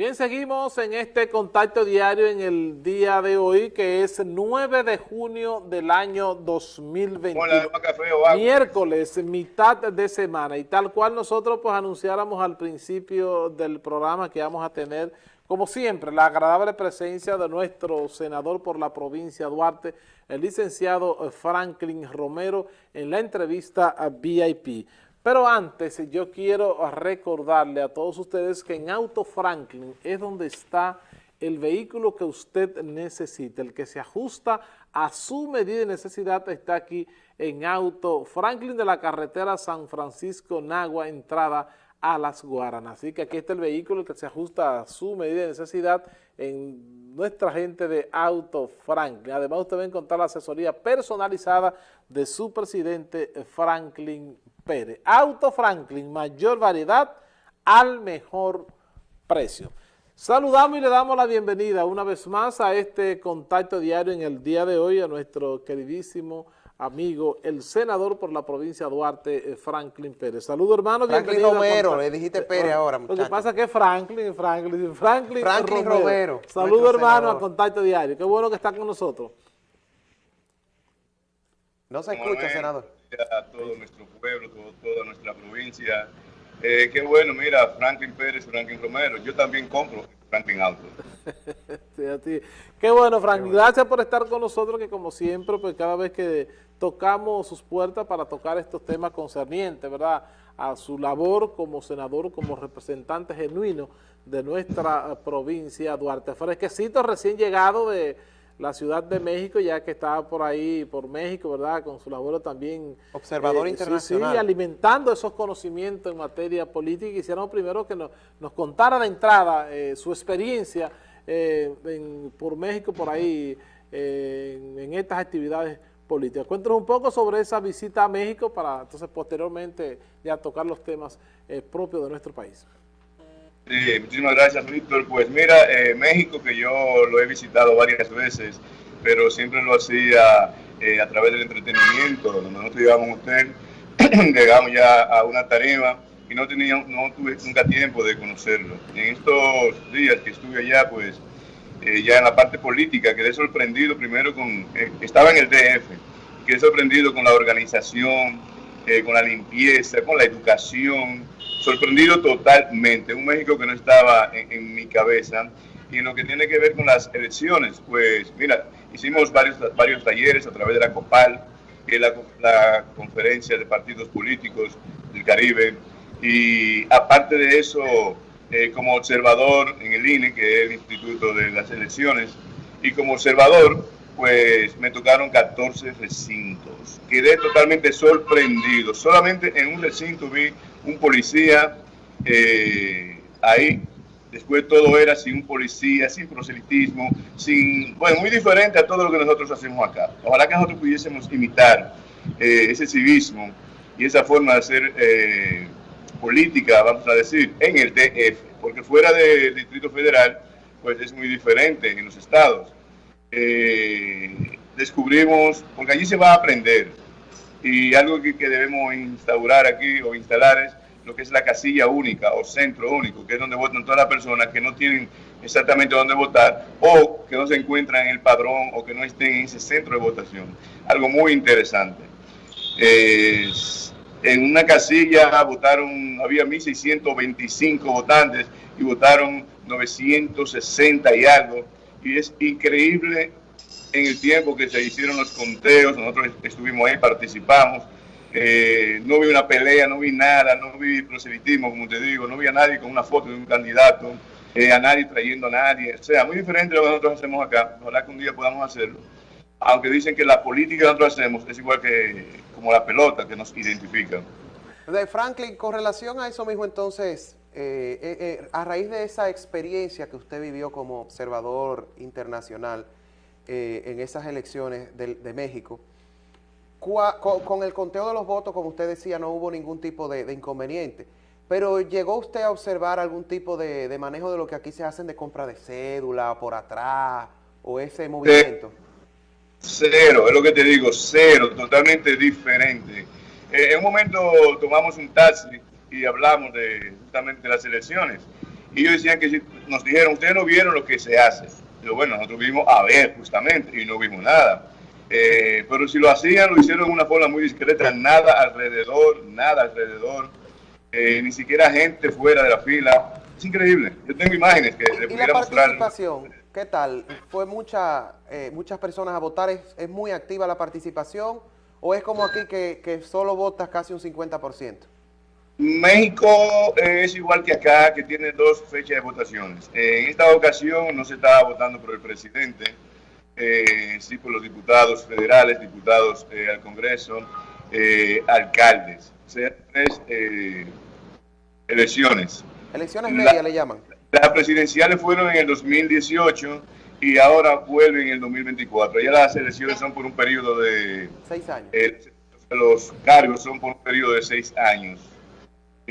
Bien, seguimos en este contacto diario en el día de hoy, que es 9 de junio del año 2021. Miércoles, mitad de semana. Y tal cual nosotros pues anunciáramos al principio del programa que vamos a tener, como siempre, la agradable presencia de nuestro senador por la provincia Duarte, el licenciado Franklin Romero, en la entrevista a VIP. Pero antes yo quiero recordarle a todos ustedes que en Auto Franklin es donde está el vehículo que usted necesita, el que se ajusta a su medida de necesidad está aquí en Auto Franklin de la carretera San Francisco-Nagua, entrada a Las Guaranas. Así que aquí está el vehículo que se ajusta a su medida de necesidad en nuestra gente de Auto Franklin. Además usted va a encontrar la asesoría personalizada de su presidente Franklin Pérez. Auto Franklin, mayor variedad al mejor precio. Saludamos y le damos la bienvenida una vez más a este contacto diario en el día de hoy a nuestro queridísimo amigo, el senador por la provincia de Duarte, eh, Franklin Pérez. Saludos, hermano. Franklin Romero, le dijiste Pérez ahora, muchacho. Lo que pasa es que es Franklin, Franklin, Franklin, Franklin Romero. Saludos, hermano, a Contacto Diario. Qué bueno que está con nosotros. No se escucha, senador todo nuestro pueblo, toda nuestra provincia. Eh, qué bueno, mira, Franklin Pérez, Franklin Romero, yo también compro Franklin Auto. Qué bueno, Franklin, gracias por estar con nosotros, que como siempre, pues cada vez que tocamos sus puertas para tocar estos temas concernientes, ¿verdad?, a su labor como senador, como representante genuino de nuestra provincia, Duarte Fresquecito, recién llegado de la Ciudad de México, ya que estaba por ahí, por México, ¿verdad?, con su labor también... Observador eh, internacional. Sí, alimentando esos conocimientos en materia política. Quisiéramos primero que nos, nos contara de entrada eh, su experiencia eh, por México, por ahí, en, estas actividades políticas. Cuéntanos un poco sobre esa visita a México para entonces posteriormente ya tocar los temas propios de nuestro país. Muchísimas gracias, Víctor. Pues mira, eh, México, que yo lo he visitado varias veces, pero siempre lo hacía eh, a través del entretenimiento, nosotros íbamos a hotel, llegamos ya a una tarima y no, tenía, no tuve nunca tiempo de conocerlo. En estos días que estuve allá, pues eh, ya en la parte política, quedé sorprendido primero con, estaba en el DF, quedé sorprendido con la organización, con la limpieza, con la educación, sorprendido totalmente. Un México que no estaba en, mi cabeza. Y en lo que tiene que ver con las elecciones, pues mira, hicimos varios, varios talleres a través de la COPAL, que es la, conferencia de partidos políticos del Caribe. Y aparte de eso, eh, como observador en el INE, que es el Instituto de las Elecciones, y como observador, pues me tocaron 14 recintos. Quedé totalmente sorprendido. Solamente en un recinto vi un policía eh, ahí. Después todo era sin un policía, sin proselitismo, sin, bueno, muy diferente a todo lo que nosotros hacemos acá. Ojalá que nosotros pudiésemos imitar eh, ese civismo y esa forma de hacer eh, política, vamos a decir, en el DF, porque fuera del Distrito Federal, pues es muy diferente en los estados. Descubrimos, porque allí se va a aprender, y algo que, debemos instaurar aquí o instalar es lo que es la casilla única o centro único, que es donde votan todas las personas que no tienen exactamente dónde votar o que no se encuentran en el padrón o que no estén en ese centro de votación. Algo muy interesante. en una casilla votaron, había 1.625 votantes y votaron 960 y algo. Y es increíble en el tiempo que se hicieron los conteos, nosotros estuvimos ahí, participamos, eh, no vi una pelea, no vi nada, no vi proselitismo, como te digo, no vi a nadie con una foto de un candidato, eh, a nadie trayendo a nadie, o sea, muy diferente de lo que nosotros hacemos acá, ojalá que un día podamos hacerlo, aunque dicen que la política que nosotros hacemos es igual que como la pelota que nos identifica. De Franklin, con relación a eso mismo entonces, eh, a raíz de esa experiencia que usted vivió como observador internacional, eh, en esas elecciones de, México. Con, el conteo de los votos, como usted decía, no hubo ningún tipo de, inconveniente. Pero ¿llegó usted a observar algún tipo de, manejo de lo que aquí se hacen de compra de cédula por atrás o ese movimiento? Cero, es lo que te digo, cero, totalmente diferente. Eh, en un momento tomamos un taxi y hablamos de justamente de las elecciones Y ellos decían que nos dijeron, ustedes no vieron lo que se hace. Yo, bueno, nosotros vimos a ver justamente y no vimos nada. Eh, pero si lo hacían, lo hicieron de una forma muy discreta, nada alrededor, nada alrededor, eh, ni siquiera gente fuera de la fila. Es increíble. Yo tengo imágenes que le pudiera mostrar. participación? ¿Qué tal? ¿Fue mucha, eh, muchas personas a votar? ¿Es, muy activa la participación? ¿O es como aquí que, que solo votas casi un 50%? México es igual que acá, que tiene dos fechas de votaciones. En esta ocasión no se estaba votando por el presidente, eh, sí por los diputados federales, diputados eh, al Congreso, eh, alcaldes. O sea, tres elecciones. Elecciones medias le llaman. Las presidenciales fueron en el 2018 y ahora vuelven en el 2024. Ya las elecciones son por un periodo de... Seis años. los cargos son por un periodo de seis años.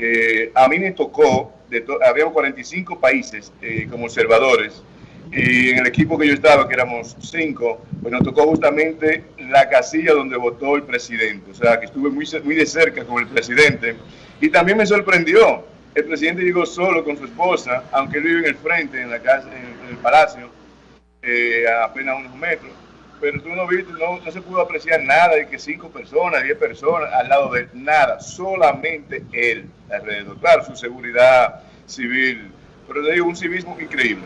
Eh, a mí me tocó, de había 45 países eh, como observadores, y en el equipo que yo estaba, que éramos cinco, pues nos tocó justamente la casilla donde votó el presidente. O sea, que estuve muy, muy de cerca con el presidente. Y también me sorprendió. El presidente llegó solo con su esposa, aunque él vive en el frente, en la casa, en, el palacio, eh, a apenas unos metros pero tú no viste, no, no, se pudo apreciar nada de que cinco personas, diez personas al lado de él, nada, solamente él alrededor. Claro, su seguridad civil, pero te digo, un civismo increíble.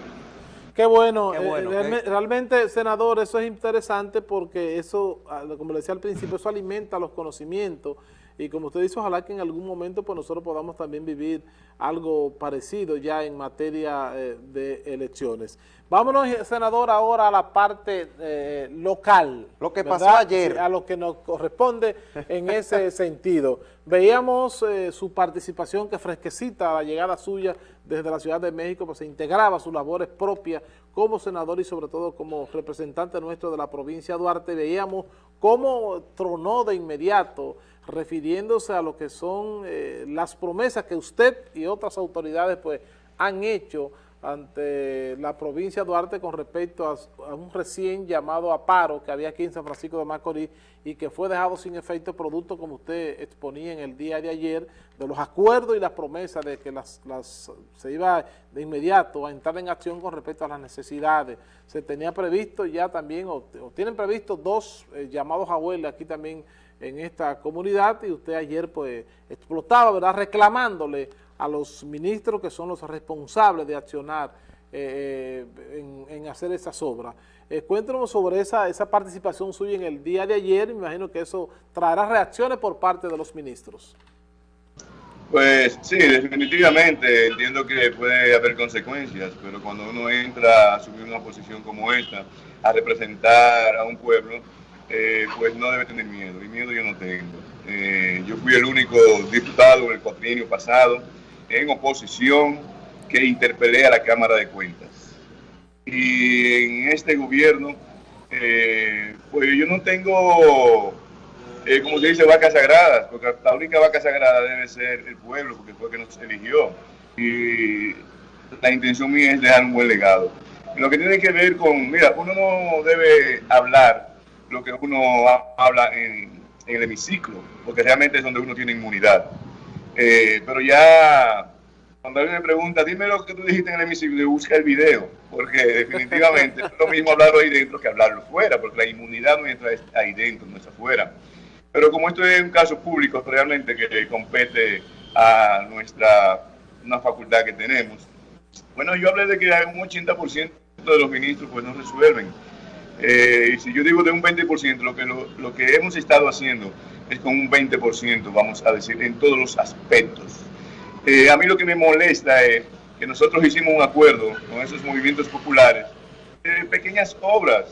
Qué bueno, eh, realmente, senador, eso es interesante porque eso, ah, como le decía al principio, eso alimenta los conocimientos y como usted dice, ojalá que en algún momento pues nosotros podamos también vivir algo parecido ya en materia eh, de elecciones. Vámonos, senador, ahora a la parte eh, local. Lo que pasó ayer. A lo que nos corresponde en ese sentido. Veíamos eh, su participación que fresquecita la llegada suya desde la Ciudad de México, pues se integraba sus labores propias como senador y sobre todo como representante nuestro de la provincia de Duarte. Veíamos cómo tronó de inmediato refiriéndose a lo que son eh, las promesas que usted y otras autoridades pues han hecho ante la provincia de Duarte con respecto a, un recién llamado a paro que había aquí en San Francisco de Macorís y que fue dejado sin efecto producto, como usted exponía en el día de ayer, de los acuerdos y las promesas de que las, se iba de inmediato a entrar en acción con respecto a las necesidades. Se tenía previsto ya también, o, tienen previsto dos eh, llamados a aquí también en esta comunidad y usted ayer pues explotaba, ¿verdad?, reclamándole a los ministros que son los responsables de accionar eh, en, hacer esas obras. Eh, cuéntanos sobre esa, esa participación suya en el día de ayer, me imagino que eso traerá reacciones por parte de los ministros. Pues sí, definitivamente entiendo que puede haber consecuencias, pero cuando uno entra a asumir una posición como esta, a representar a un pueblo, eh, pues no debe tener miedo, y miedo yo no tengo. Eh, yo fui el único diputado en el cuatrienio pasado en oposición que interpelé a la Cámara de Cuentas. Y en este gobierno, eh, pues yo no tengo, como se dice, vacas sagradas, porque la única vaca sagrada debe ser el pueblo, porque fue que nos eligió. Y la intención mía es dejar un buen legado. Lo que tiene que ver con, mira, uno no debe hablar lo que uno habla en, el hemiciclo, porque realmente es donde uno tiene inmunidad. Eh, pero ya, cuando alguien me pregunta, dime lo que tú dijiste en el hemiciclo, busca el video, porque definitivamente es lo mismo hablarlo ahí dentro que hablarlo fuera, porque la inmunidad nuestra es ahí dentro, no es afuera. Pero como esto es un caso público realmente que compete a nuestra una facultad que tenemos, bueno, yo hablé de que un 80% de los ministros pues no resuelven eh, si yo digo de un 20%, lo que, lo, que hemos estado haciendo es con un 20%, vamos a decir, en todos los aspectos. Eh, a mí lo que me molesta es que nosotros hicimos un acuerdo con esos movimientos populares, de pequeñas obras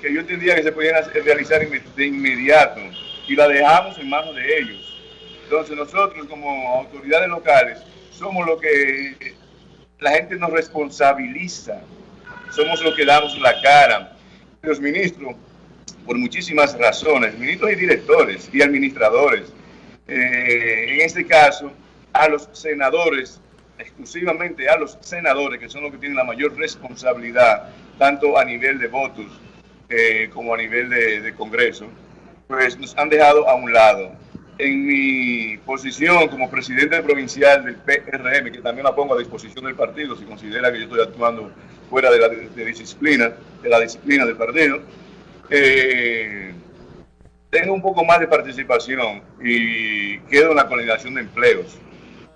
que yo entendía que se podían realizar de inmediato y la dejamos en manos de ellos. Entonces nosotros como autoridades locales somos lo que la gente nos responsabiliza, somos los que damos la cara, los ministros, por muchísimas razones, ministros y directores y administradores, eh, en este caso, a los senadores, exclusivamente a los senadores, que son los que tienen la mayor responsabilidad, tanto a nivel de votos eh, como a nivel de, Congreso, pues nos han dejado a un lado. En mi posición como presidente provincial del PRM, que también la pongo a disposición del partido, si considera que yo estoy actuando fuera de la disciplina, de la disciplina del partido, eh, tengo un poco más de participación y quedo en la coordinación de empleos.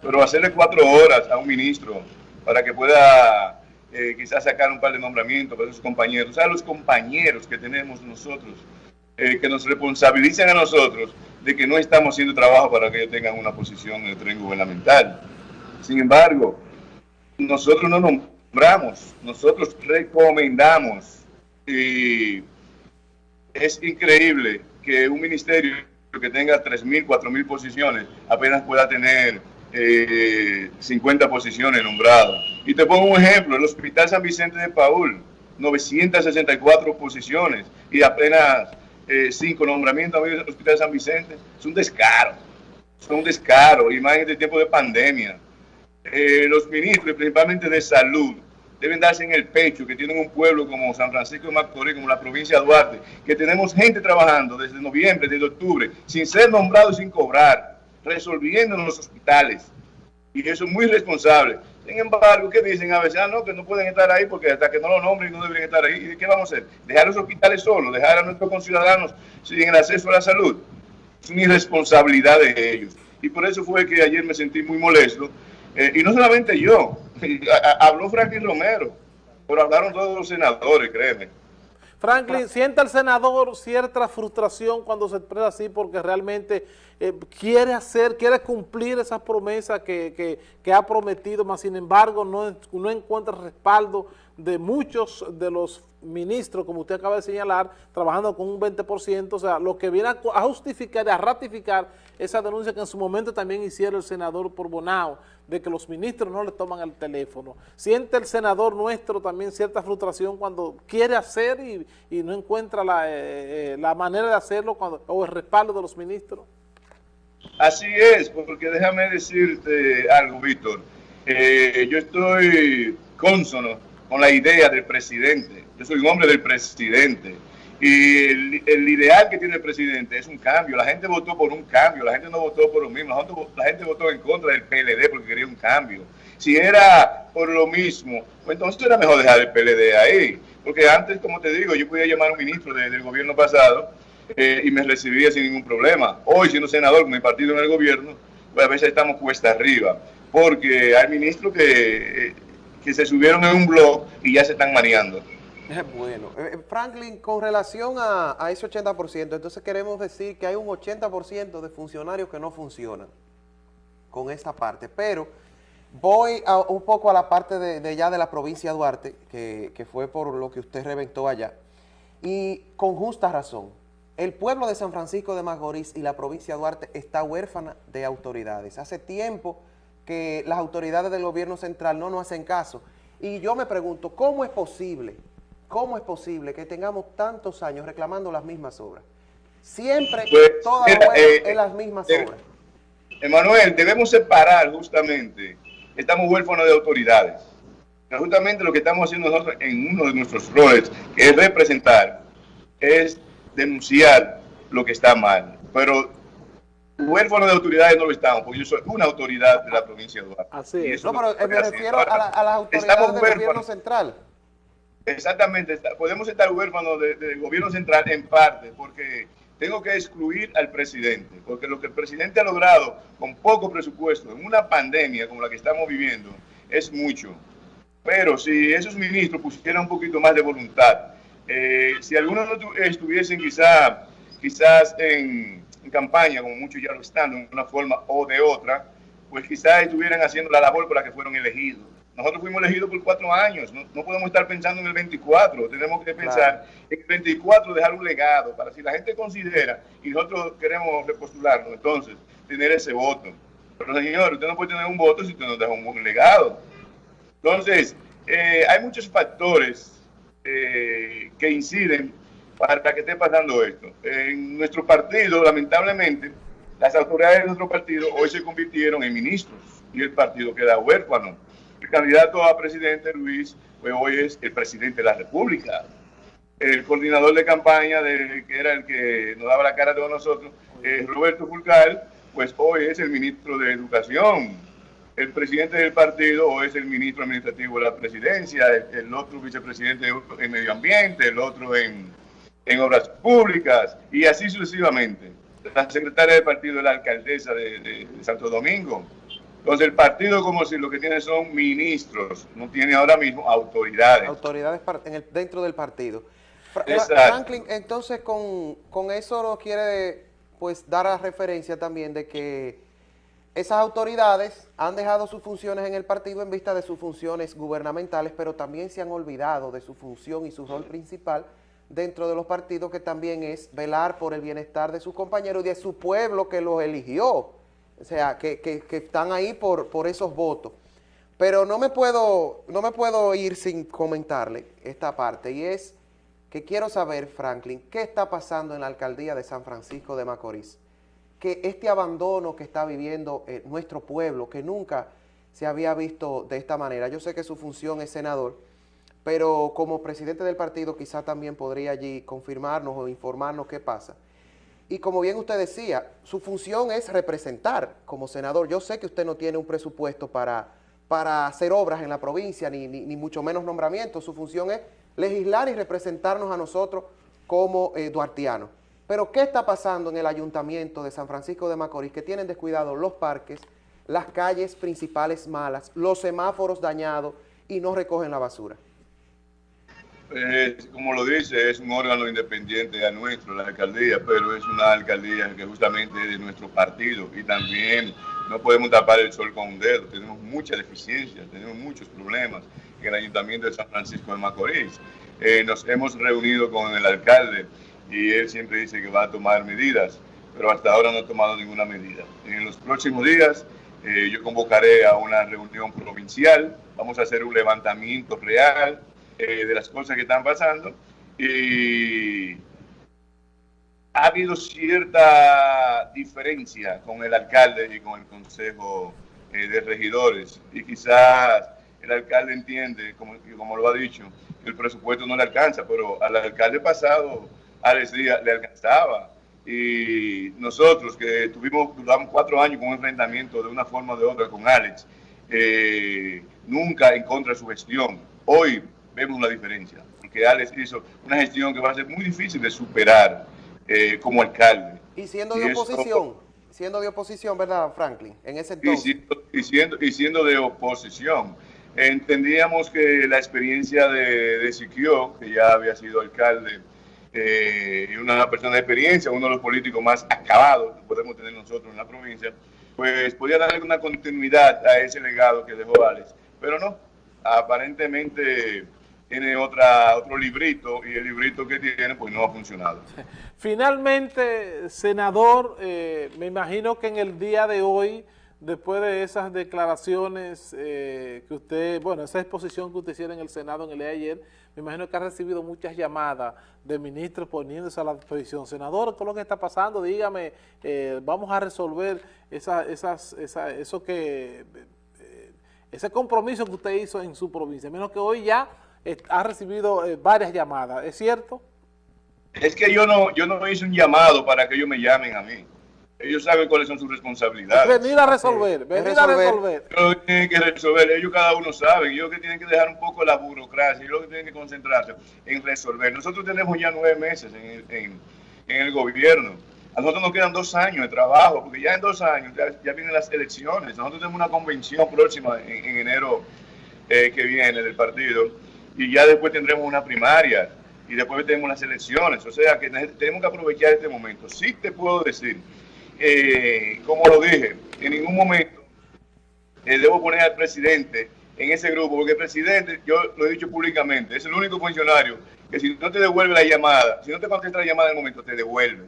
Pero hacerle cuatro horas a un ministro para que pueda eh, quizás sacar un par de nombramientos para sus compañeros, sea, los compañeros que tenemos nosotros, eh, que nos responsabilicen a nosotros de que no estamos haciendo trabajo para que ellos tengan una posición en el tren gubernamental. Sin embargo, nosotros no nombramos, nosotros recomendamos y es increíble que un ministerio que tenga 3.000, 4.000 posiciones apenas pueda tener 50 eh, posiciones nombradas. Y te pongo un ejemplo, el Hospital San Vicente de Paul, 964 posiciones y apenas 5 eh, nombramientos en el Hospital San Vicente. Es un descaro, es un descaro, y más en este tiempo de pandemia. Eh, los ministros, principalmente de salud, deben darse en el pecho que tienen un pueblo como San Francisco de Macorís, como la provincia de Duarte, que tenemos gente trabajando desde noviembre, desde octubre, sin ser nombrados y sin cobrar resolviendo en los hospitales. Y eso es muy responsable. Sin embargo, ¿qué dicen a veces? Ah, no, que no pueden estar ahí porque hasta que no lo nombren no deberían estar ahí. ¿Y qué vamos a hacer? ¿Dejar los hospitales solos? ¿Dejar a nuestros conciudadanos sin el acceso a la salud? Es una irresponsabilidad de ellos. Y por eso fue que ayer me sentí muy molesto. Eh, y no solamente yo, habló Franklin Romero, pero hablaron todos los senadores, créeme. Franklin, ¿siente el senador cierta frustración cuando se expresa así porque realmente eh, quiere hacer, quiere cumplir esa promesa que, ha prometido, mas sin embargo no, no encuentra respaldo de muchos de los ministros, como usted acaba de señalar, trabajando con un 20%, o sea, lo que viene a, justificar y a ratificar esa denuncia que en su momento también hicieron el senador por Bonao, de que los ministros no le toman el teléfono. Siente el senador nuestro también cierta frustración cuando quiere hacer y, no encuentra la, eh, eh, la, manera de hacerlo cuando, o el respaldo de los ministros. Así es, porque déjame decirte algo, Víctor. Eh, yo estoy cónsono con la idea del presidente. Yo soy un hombre del presidente. Y el, ideal que tiene el presidente es un cambio. La gente votó por un cambio, la gente no votó por lo mismo, la gente, votó en contra del PLD porque quería un cambio. Si era por lo mismo, pues entonces era mejor dejar el PLD ahí. Porque antes, como te digo, yo podía llamar a un ministro del gobierno pasado eh, y me recibía sin ningún problema. Hoy, siendo senador con mi partido en el gobierno, pues a veces estamos cuesta arriba. Porque hay ministros que... Eh, que se subieron en un blog y ya se están mareando. Bueno, eh, eh, Franklin, con relación a, ese 80%, entonces queremos decir que hay un 80% de funcionarios que no funcionan con esta parte, pero voy un poco a la parte de, ya de la provincia de Duarte, que, que fue por lo que usted reventó allá, y con justa razón. El pueblo de San Francisco de Macorís y la provincia de Duarte está huérfana de autoridades. Hace tiempo que las autoridades del gobierno central no nos hacen caso. Y yo me pregunto, ¿cómo es posible, cómo es posible que tengamos tantos años reclamando las mismas obras? Siempre, pues, todas eh, las mismas eh, obras. Emanuel, debemos separar justamente, estamos huérfanos de autoridades. Justamente lo que estamos haciendo nosotros en uno de nuestros roles, que es representar, es denunciar lo que está mal. Pero huérfano de autoridades no lo estamos, porque yo soy una autoridad de la provincia de Duarte. Así es. No, pero me refiero a, las autoridades del gobierno central. Exactamente, podemos estar huérfanos del gobierno central en parte, porque tengo que excluir al presidente, porque lo que el presidente ha logrado con poco presupuesto en una pandemia como la que estamos viviendo es mucho. Pero si esos ministros pusieran un poquito más de voluntad, eh, si algunos no estuviesen quizá, quizás en campaña, como muchos ya lo están, de una forma o de otra, pues quizás estuvieran haciendo la labor por la que fueron elegidos. Nosotros fuimos elegidos por cuatro años, no, podemos estar pensando en el 24, tenemos que pensar en el 24, dejar un legado, para si la gente considera y nosotros queremos repostularnos, entonces tener ese voto. Pero señor, usted no puede tener un voto si usted no deja un buen legado. Entonces, eh, hay muchos factores eh, que inciden para que esté pasando esto. En nuestro partido, lamentablemente, las autoridades de nuestro partido hoy se convirtieron en ministros y el partido queda huérfano. El candidato a presidente Luis, pues hoy es el presidente de la República. El coordinador de campaña, que era el que nos daba la cara de nosotros, eh, Roberto Fulcal, pues hoy es el ministro de Educación. El presidente del partido hoy es el ministro administrativo de la presidencia, el, otro vicepresidente en medio ambiente, el otro en, obras públicas y así sucesivamente. La secretaria del partido es la alcaldesa de, Santo Domingo. Entonces el partido como si lo que tiene son ministros, no tiene ahora mismo autoridades. Autoridades dentro del partido. Franklin, entonces con, con eso nos quiere pues dar a referencia también de que esas autoridades han dejado sus funciones en el partido en vista de sus funciones gubernamentales, pero también se han olvidado de su función y su rol principal dentro de los partidos, que también es velar por el bienestar de sus compañeros y de su pueblo que los eligió. O sea, que, que, que están ahí por, por esos votos. Pero no me, puedo, no me puedo ir sin comentarle esta parte, y es que quiero saber, Franklin, ¿qué está pasando en la alcaldía de San Francisco de Macorís? Que este abandono que está viviendo eh, nuestro pueblo, que nunca se había visto de esta manera. Yo sé que su función es senador, pero como presidente del partido quizá también podría allí confirmarnos o informarnos qué pasa. Y como bien usted decía, su función es representar como senador. Yo sé que usted no tiene un presupuesto para, para hacer obras en la provincia, ni, ni, mucho menos nombramientos. Su función es legislar y representarnos a nosotros como eh, duartianos. Pero ¿qué está pasando en el ayuntamiento de San Francisco de Macorís que tienen descuidados los parques, las calles principales malas, los semáforos dañados y no recogen la basura? Eh, como lo dice, es un órgano independiente a nuestro, la alcaldía, pero es una alcaldía que justamente es de nuestro partido y también no podemos tapar el sol con un dedo, tenemos muchas deficiencias, tenemos muchos problemas en el Ayuntamiento de San Francisco de Macorís. Eh, nos hemos reunido con el alcalde y él siempre dice que va a tomar medidas, pero hasta ahora no ha tomado ninguna medida. En los próximos días eh, yo convocaré a una reunión provincial, vamos a hacer un levantamiento real eh, de las cosas que están pasando y ha habido cierta diferencia con el alcalde y con el consejo de regidores y quizás el alcalde entiende, como, como lo ha dicho, que el presupuesto no le alcanza, pero al alcalde pasado, Alex Díaz, le alcanzaba. Y nosotros que tuvimos, duramos cuatro años con un enfrentamiento de una forma o de otra con Alex, eh, nunca en contra de su gestión. Hoy vemos la diferencia, porque Alex hizo una gestión que va a ser muy difícil de superar eh, como alcalde. Y siendo de oposición, siendo de oposición, ¿verdad, Franklin? En ese entonces. y siendo, y siendo de oposición entendíamos que la experiencia de, de Siquio, que ya había sido alcalde, eh, y una persona de experiencia, uno de los políticos más acabados que podemos tener nosotros en la provincia, pues podía darle una continuidad a ese legado que dejó Alex. Pero no, aparentemente tiene otra, otro librito y el librito que tiene pues no ha funcionado. Finalmente, senador, eh, me imagino que en el día de hoy después de esas declaraciones eh, que usted, bueno, esa exposición que usted hicieron en el Senado en el día de ayer, me imagino que ha recibido muchas llamadas de ministros poniéndose a la disposición. Senador, ¿qué es lo que está pasando? Dígame, eh, vamos a resolver esa, esas, esa, eso que, eh, ese compromiso que usted hizo en su provincia. Menos que hoy ya ha recibido varias llamadas, ¿es cierto? Es que yo no, yo no hice un llamado para que ellos me llamen a mí. Ellos saben cuáles son sus responsabilidades. Venir a resolver, venir a resolver. Ellos tienen que resolver, ellos cada uno sabe, ellos que tienen que dejar un poco la burocracia, ellos que tienen que concentrarse en resolver. Nosotros tenemos ya nueve meses en, el gobierno. A nosotros nos quedan dos años de trabajo, porque ya en dos años ya, vienen las elecciones. Nosotros tenemos una convención próxima en, enero eh, que viene del partido, y ya después tendremos una primaria, y después tenemos las elecciones. O sea que tenemos que aprovechar este momento. Sí te puedo decir eh, como lo dije, en ningún momento eh, debo poner al presidente en ese grupo, porque el presidente, yo lo he dicho públicamente, es el único funcionario que si no te devuelve la llamada, si no te contesta la llamada en el momento, te devuelve.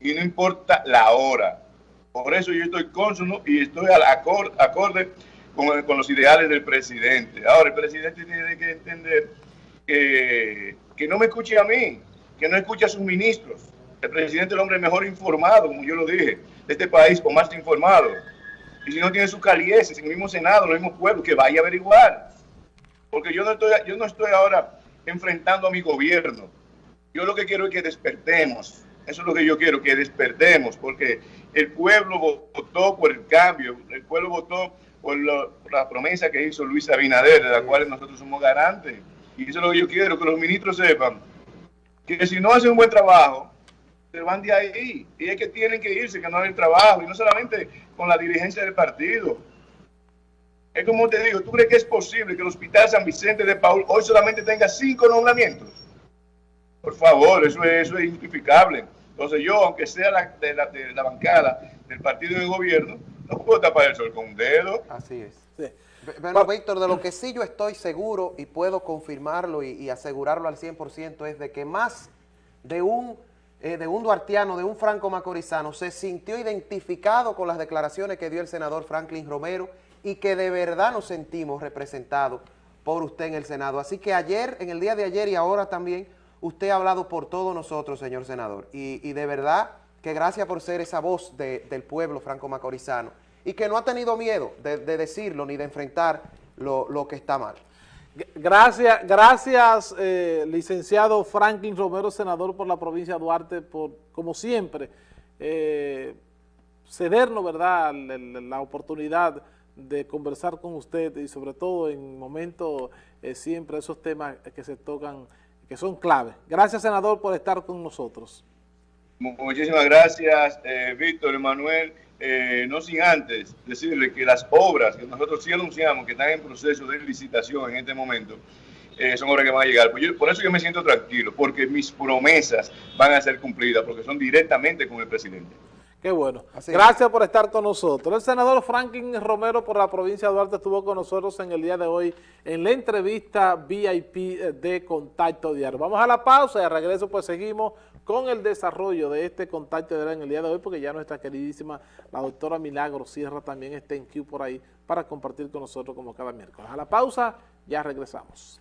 Y no importa la hora. Por eso yo estoy consono y estoy al acorde, acorde con, con, los ideales del presidente. Ahora, el presidente tiene que entender que, que no me escuche a mí, que no escuche a sus ministros, el presidente es el hombre mejor informado, como yo lo dije, de este país, o más informado. Y si no tiene su calieses en el mismo Senado, en el mismo pueblo, que vaya a averiguar. Porque yo no estoy, yo no estoy ahora enfrentando a mi gobierno. Yo lo que quiero es que despertemos Eso es lo que yo quiero, que despertemos, porque el pueblo votó por el cambio, el pueblo votó por, la promesa que hizo Luis Abinader, de la cual nosotros somos garantes. Y eso es lo que yo quiero, que los ministros sepan que si no hacen un buen trabajo, se van de ahí. Y es que tienen que irse, que no hay trabajo. Y no solamente con la dirigencia del partido. Es como te digo, ¿tú crees que es posible que el Hospital San Vicente de Paul hoy solamente tenga cinco nombramientos? Por favor, eso es, eso es injustificable. Entonces yo, aunque sea de, la, de la bancada del partido de gobierno, no puedo tapar el sol con un dedo. Así es. Bueno, Víctor, de lo que sí yo estoy seguro y puedo confirmarlo y, asegurarlo al 100% es de que más de un, eh, de un duartiano, de un franco macorizano, se sintió identificado con las declaraciones que dio el senador Franklin Romero y que de verdad nos sentimos representados por usted en el Senado. Así que ayer, en el día de ayer y ahora también, usted ha hablado por todos nosotros, señor senador. Y, de verdad que gracias por ser esa voz del pueblo franco-macorizano y que no ha tenido miedo de, decirlo ni de enfrentar lo, que está mal. Gracias, gracias eh, licenciado Franklin Romero, senador por la provincia de Duarte, por, como siempre, eh, cedernos, ¿verdad?, la, oportunidad de conversar con usted y sobre todo en momentos eh, siempre esos temas que se tocan, que son claves. Gracias, senador, por estar con nosotros. Muchísimas gracias, Víctor, Emanuel. Eh, no sin antes decirle que las obras que nosotros sí anunciamos que están en proceso de licitación en este momento, eh, son obras que van a llegar. Pues por eso yo me siento tranquilo, porque mis promesas van a ser cumplidas, porque son directamente con el presidente. Qué bueno. Gracias por estar con nosotros. El senador Franklin Romero por la provincia de Duarte estuvo con nosotros en el día de hoy en la entrevista VIP de Contacto Diario. Vamos a la pausa y a regreso pues seguimos con el desarrollo de este Contacto Diario en el día de hoy porque ya nuestra queridísima la doctora Milagro Sierra también está en Q por ahí para compartir con nosotros como cada miércoles. A la pausa, ya regresamos.